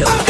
show.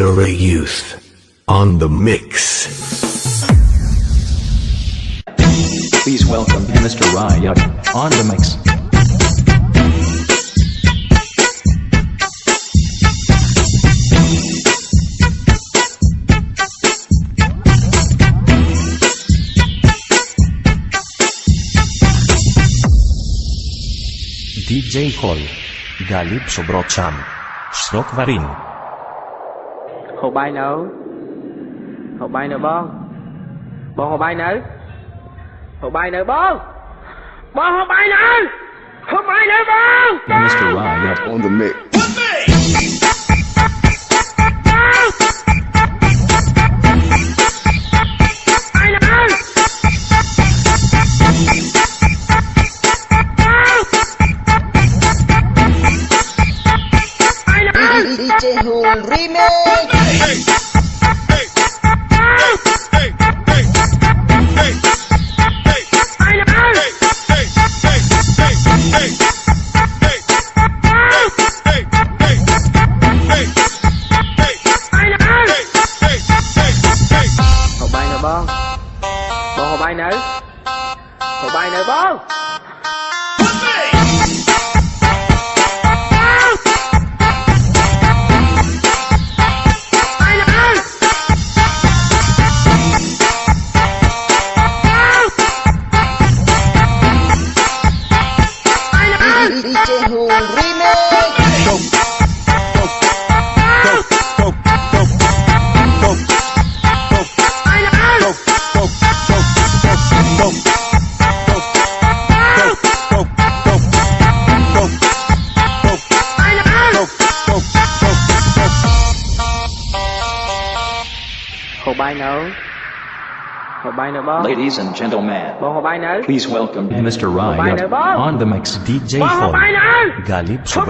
Mr. Youth on the mix. Please welcome Mr. Riot on the mix. DJ Hall. Galip Sobrocham. Srok Varin. ហូបបាយនៅហូបបាយនៅបងបងហូបបាយនៅហូបបាយនៅបងបងហូបបាយនៅហូបបាយនៅបង Mr. Riot on the mix. DJ Hul បបាយនៅហូបបាយនៅបង Ladies and gentlemen, បងហូបបាយនៅ please welcome Mr. Bye Riot now, Bob. on the mix DJ បងហូប Phone បាយនៅ Galip ហូប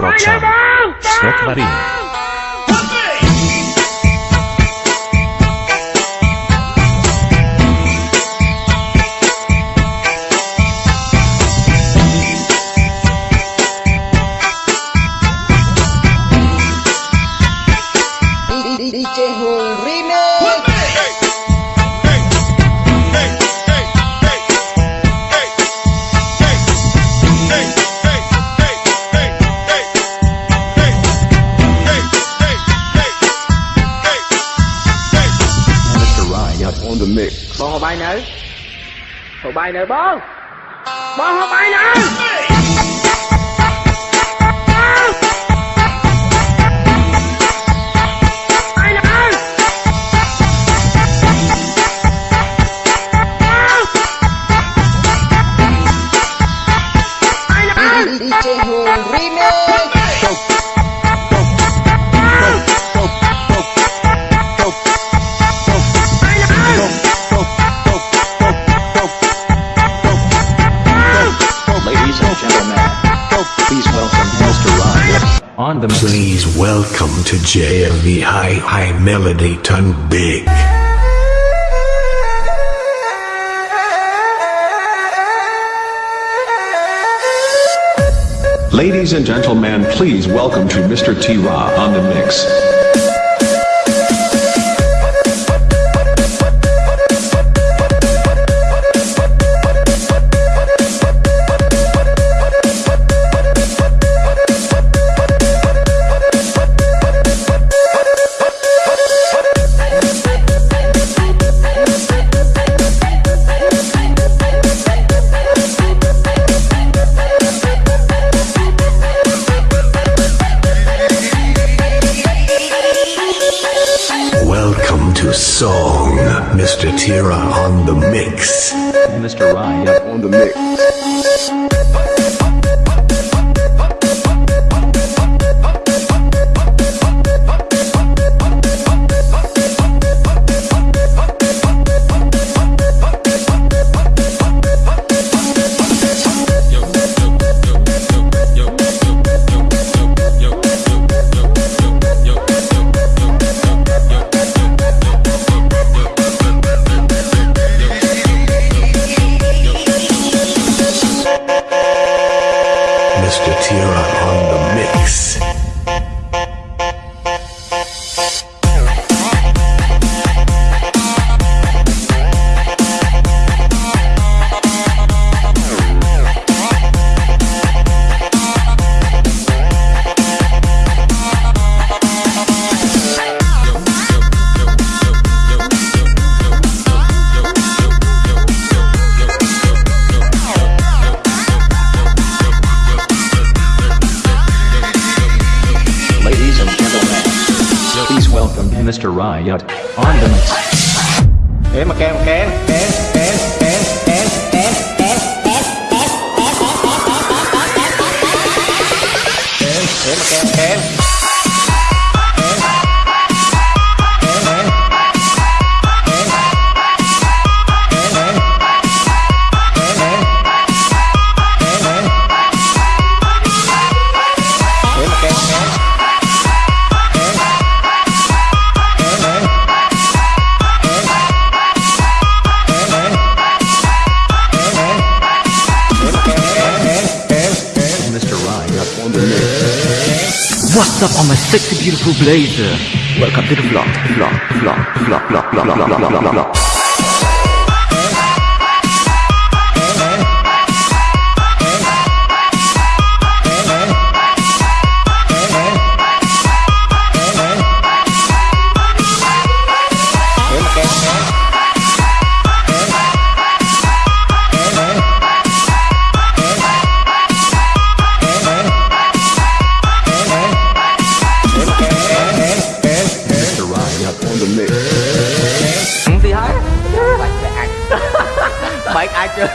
បបាយនៅបងបងហូបបាយនៅ on the mix Please welcome to JMV High High Melody Ton Big. Ladies and gentlemen, please welcome to Mr. T-Ra on the mix. What's up on my sexy beautiful blazer? Welcome to the vlog, vlog, vlog, vlog, vlog, vlog, vlog, vlog, vlog, vlog.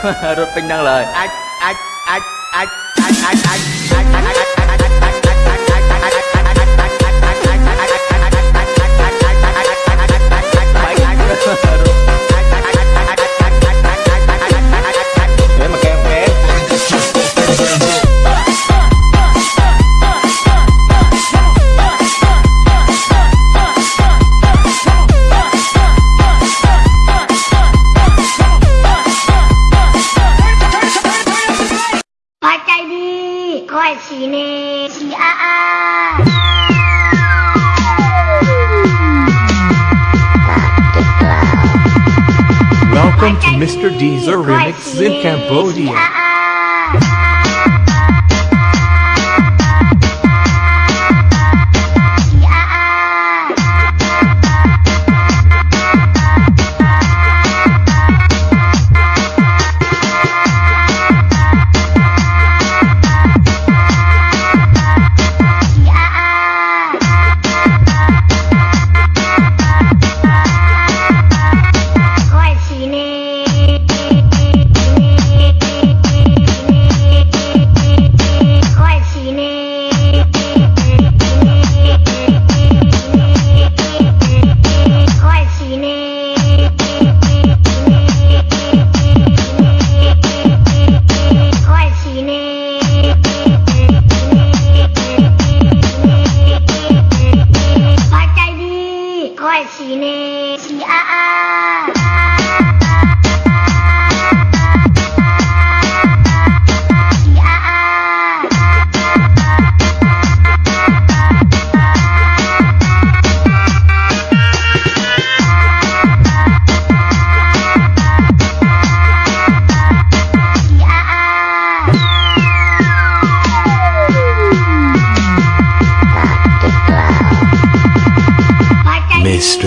rốt bình đăng lời. Ai? Mr. Deezer remixes in Cambodia.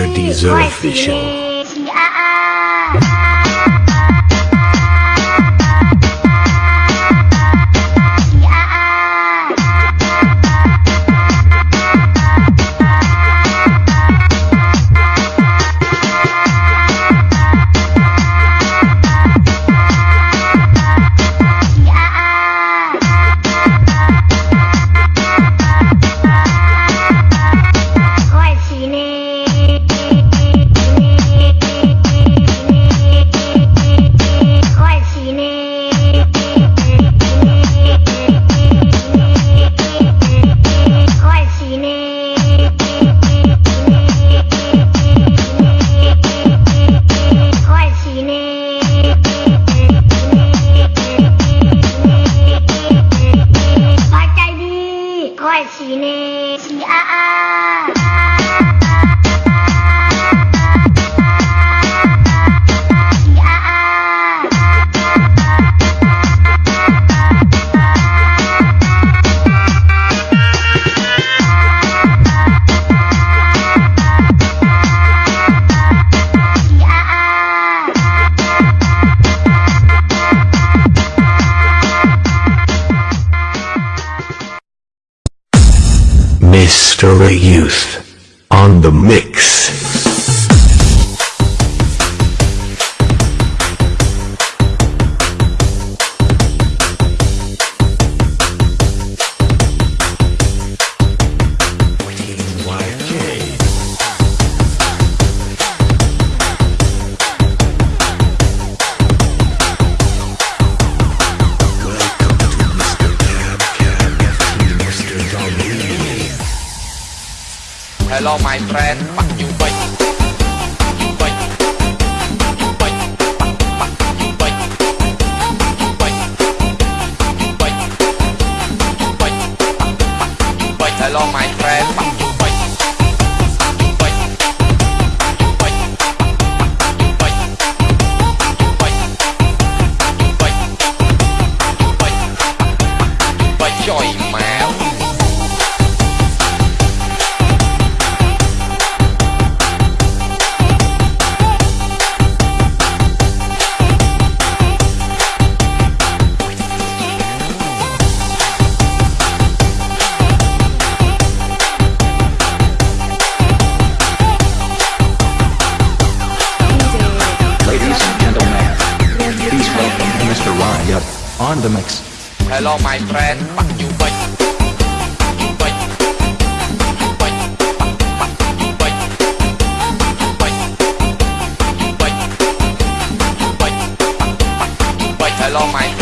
Dr. Deezer Official. early youth. friend. the mix. Hello my friend. Hello my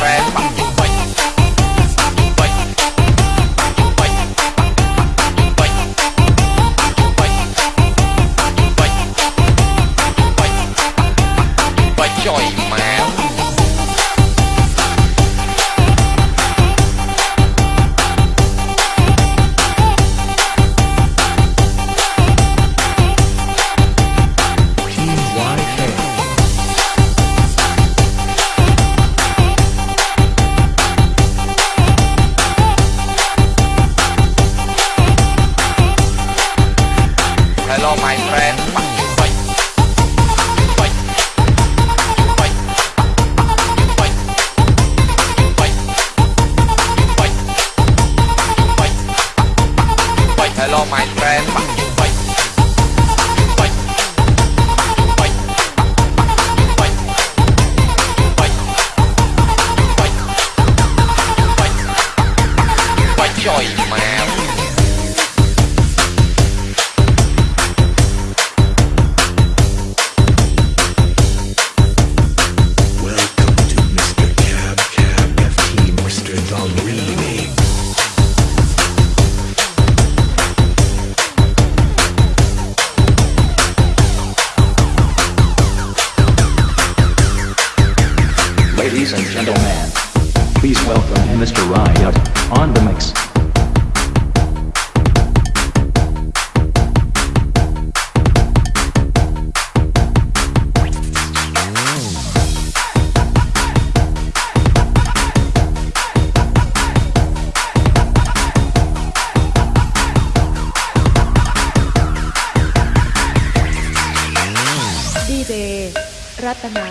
ตนา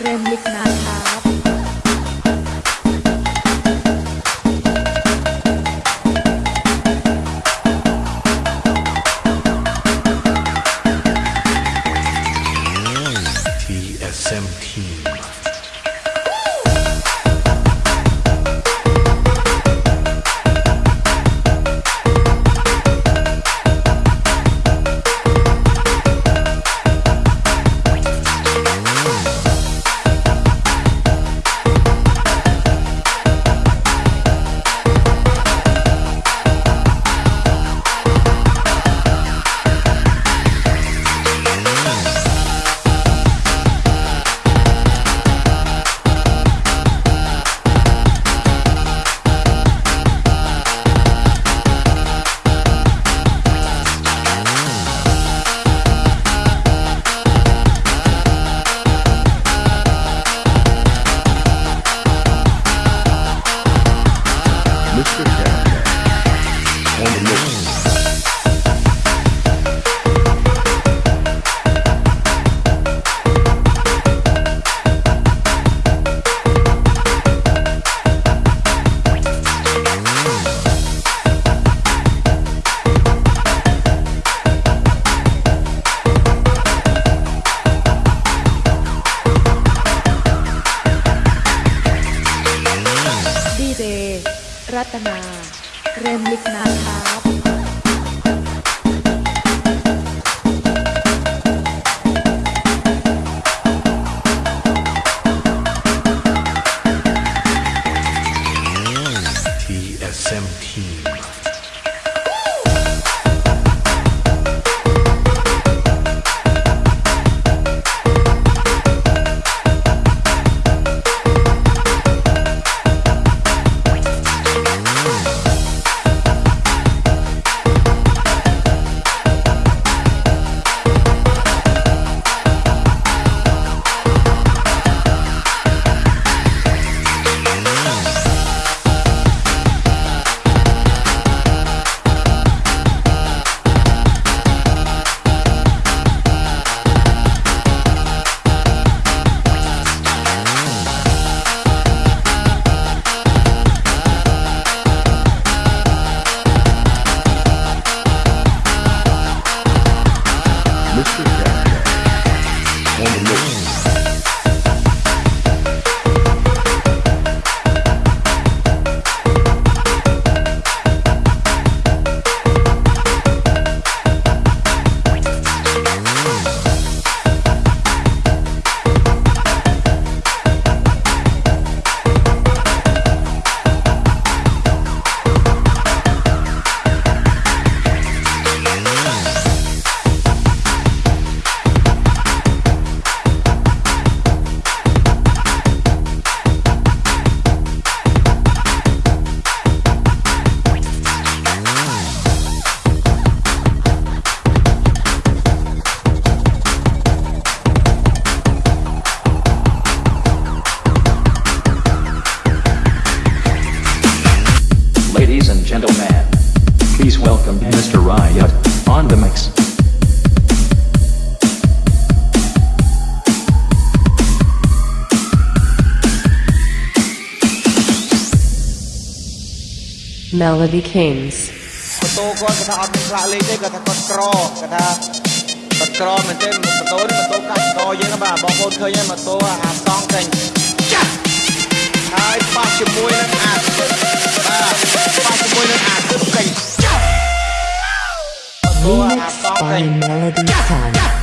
เรมลิกนาครับ Melody Kings. ម៉ូតូគាត់គាត់ថាអត់មានផ្លាកលេខទេគាត់ថាគាត់ក្រគាត់ថាគាត់ក្រមែនទេម៉ូតូនេះម៉ូតូកាត់កយើងបាទបងប្អូនឃើញហើយម៉ូតូអាសងចេញចាស់ហើយប៉ះជាមួយនឹងអាទឹកបាទប៉ះជាមួយនឹងអាទឹកចេញចាស់ម៉ូតូអា Remix សងចេ by ញ Melody Time.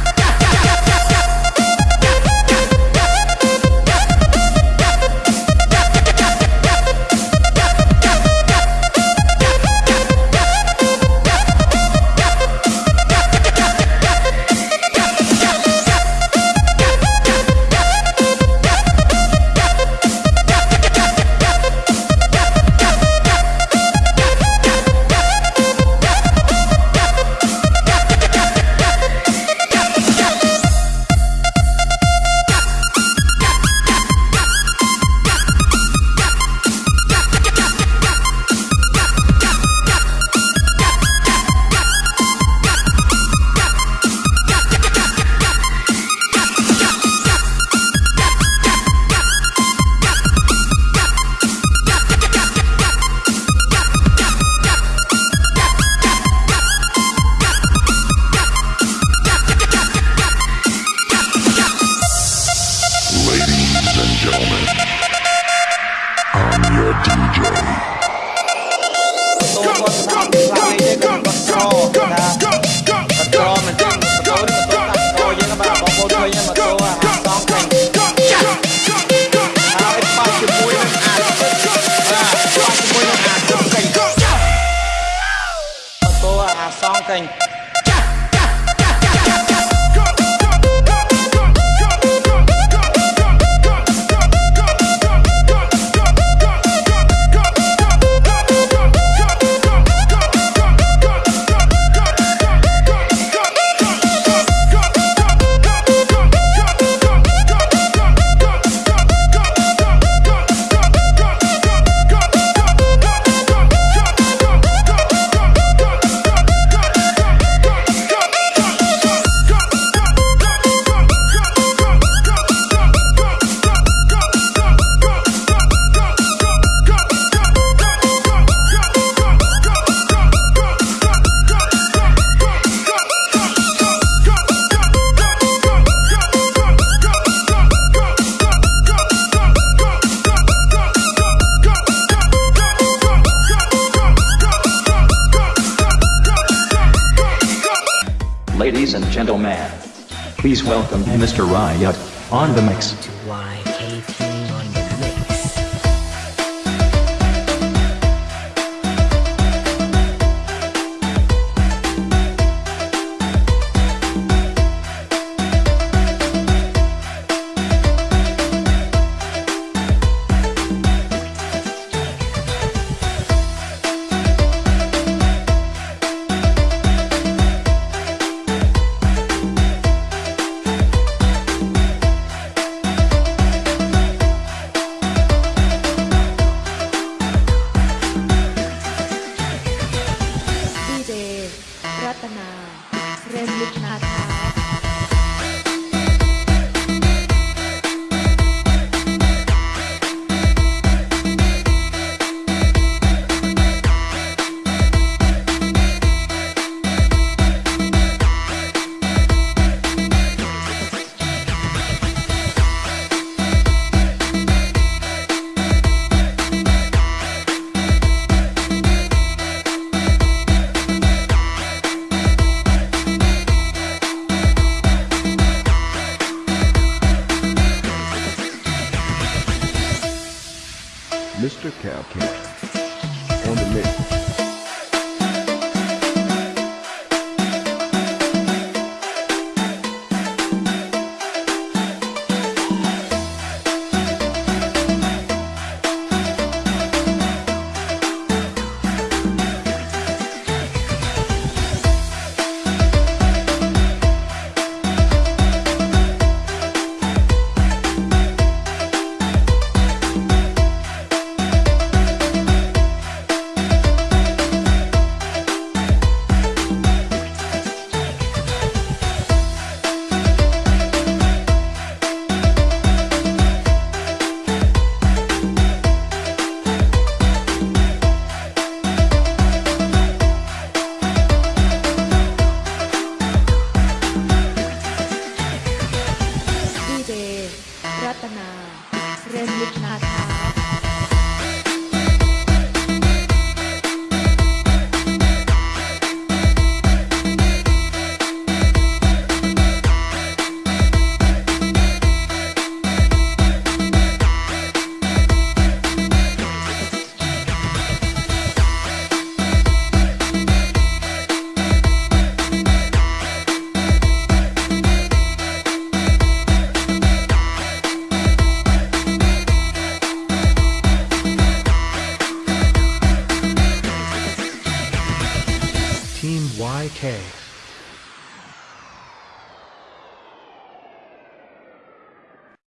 Please welcome Mr. Riot on the mix.